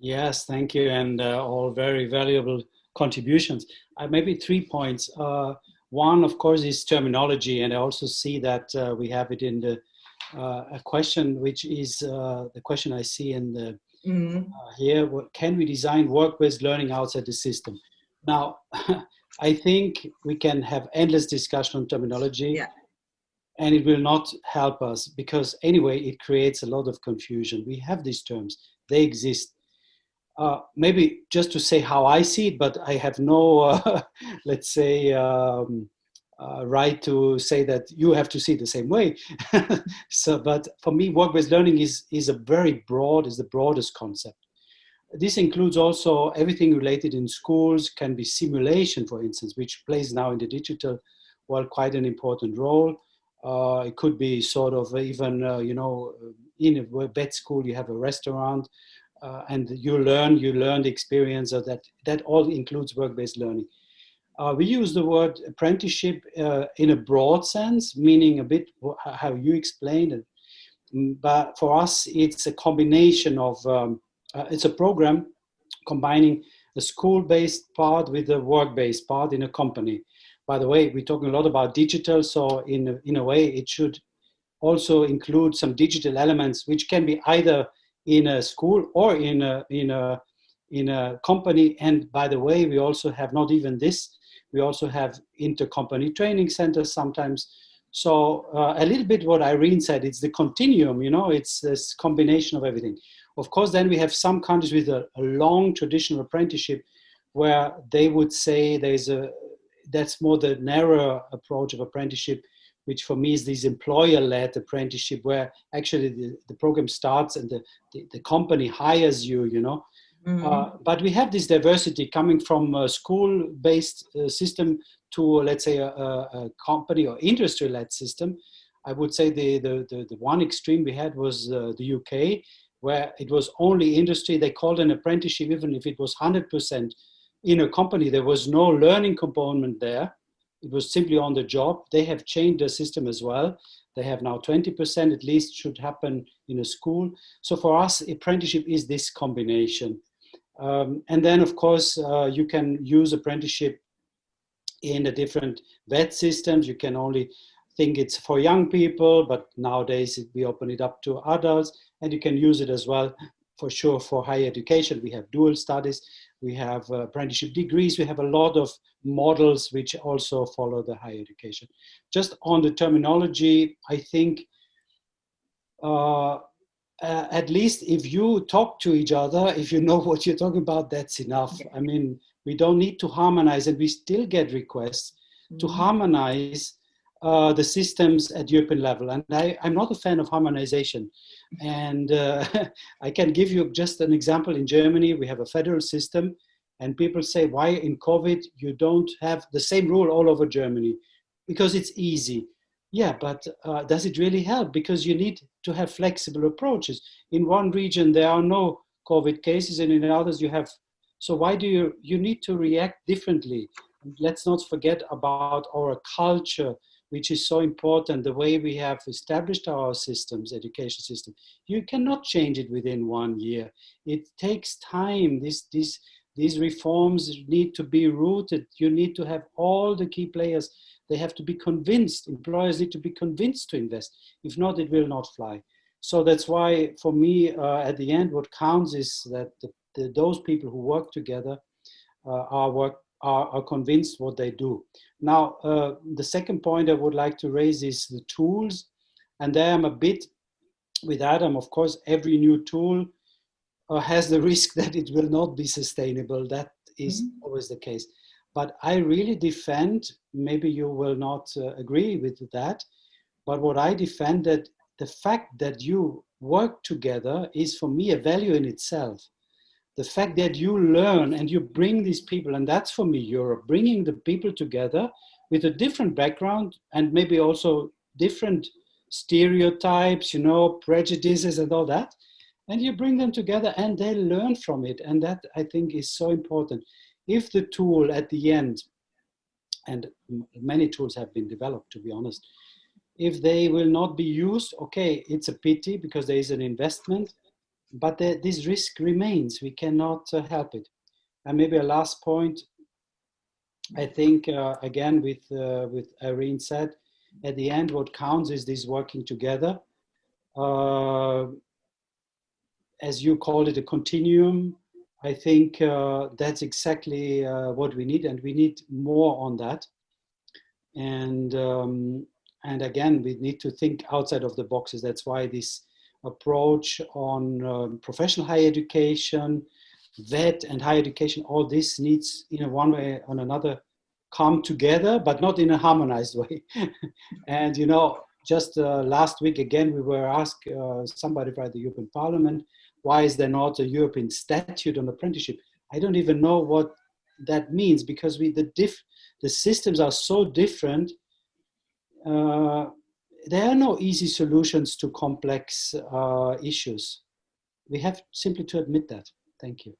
Yes, thank you, and uh, all very valuable contributions. Uh, maybe three points. Uh, one, of course, is terminology, and I also see that uh, we have it in the uh, a question, which is uh, the question I see in the mm. here. What, can we design work-based learning outside the system? Now, I think we can have endless discussion on terminology. Yeah and it will not help us because anyway it creates a lot of confusion we have these terms they exist uh, maybe just to say how I see it, but I have no, uh, let's say, um, uh, right to say that you have to see it the same way. so, but for me, work-based learning is, is a very broad, is the broadest concept. This includes also everything related in schools, can be simulation, for instance, which plays now in the digital world quite an important role. Uh, it could be sort of even, uh, you know, in a vet school, you have a restaurant uh, and you learn, you learn the experience of that. That all includes work-based learning. Uh, we use the word apprenticeship uh, in a broad sense, meaning a bit how you explained it. Mm, but for us, it's a combination of, um, uh, it's a program combining the school-based part with the work-based part in a company. By the way, we're talking a lot about digital, so in in a way, it should also include some digital elements, which can be either in a school or in a, in a, in a company. And by the way, we also have not even this, we also have intercompany training centers sometimes. So uh, a little bit what Irene said, it's the continuum, you know, it's this combination of everything. Of course, then we have some countries with a, a long traditional apprenticeship where they would say there's a, that's more the narrow approach of apprenticeship which for me is this employer-led apprenticeship where actually the, the program starts and the, the, the company hires you, you know. Mm -hmm. uh, but we have this diversity coming from a school-based uh, system to, let's say, a, a company or industry-led system. I would say the, the, the, the, one extreme we had was uh, the UK, where it was only industry. They called an apprenticeship, even if it was 100% in a company, there was no learning component there it was simply on the job. They have changed the system as well. They have now 20% at least should happen in a school. So for us, apprenticeship is this combination. Um, and then of course, uh, you can use apprenticeship in the different vet systems. You can only think it's for young people, but nowadays we open it up to adults and you can use it as well for sure for higher education. We have dual studies we have uh, apprenticeship degrees, we have a lot of models which also follow the higher education. Just on the terminology, I think uh, uh, at least if you talk to each other, if you know what you're talking about, that's enough. I mean, we don't need to harmonize and we still get requests mm -hmm. to mm-hmm. harmonize uh, the systems at European level. And I, am not a fan of harmonization. And uh, I can give you just an example. In Germany, we have a federal system and people say, why in COVID you don't have the same rule all over Germany? Because it's easy. Yeah, but uh, does it really help? Because you need to have flexible approaches. In one region, there are no COVID cases and in others you have. So why do you, you need to react differently? Let's not forget about our culture, which is so important, the way we have established our systems, education system. You cannot change it within one year. It takes time. This, this, these reforms need to be rooted. You need to have all the key players. They have to be convinced. Employers need to be convinced to invest. If not, it will not fly. So that's why, for me, uh, at the end, what counts is that the, the, those people who work together uh, are work are, are convinced what they do. Now, uh, the second point I would like to raise is the tools. And there I'm a bit with Adam, of course, every new tool uh, has the risk that it will not be sustainable. That is mm -hmm. always the case. But I really defend, maybe you will not uh, agree with that, but what I defend that the fact that you work together is for me a value in itself the fact that you learn and you bring these people, and that's for me Europe, bringing the people together with a different background and maybe also different stereotypes, you know, prejudices and all that. And you bring them together and they learn from it. And that I think is so important. If the tool at the end, and many tools have been developed to be honest, if they will not be used, okay, it's a pity because there is an investment, but the, this risk remains. We cannot uh, help it. And maybe a last point, I think, uh, again, with, uh, with Irene said, at the end, what counts is this working together. Uh, as you called it, a continuum. I think uh, that's exactly uh, what we need, and we need more on that. And um, and again, we need to think outside of the boxes. That's why this approach on um, professional higher education, vet and higher education, all this needs in a one way or another come together, but not in a harmonized way. and you know, just uh, last week again, we were asked uh, somebody by the European Parliament, why is there not a European statute on apprenticeship? I don't even know what that means because we the diff the systems are so different. Uh, there are no easy solutions to complex uh, issues. We have simply to admit that. Thank you.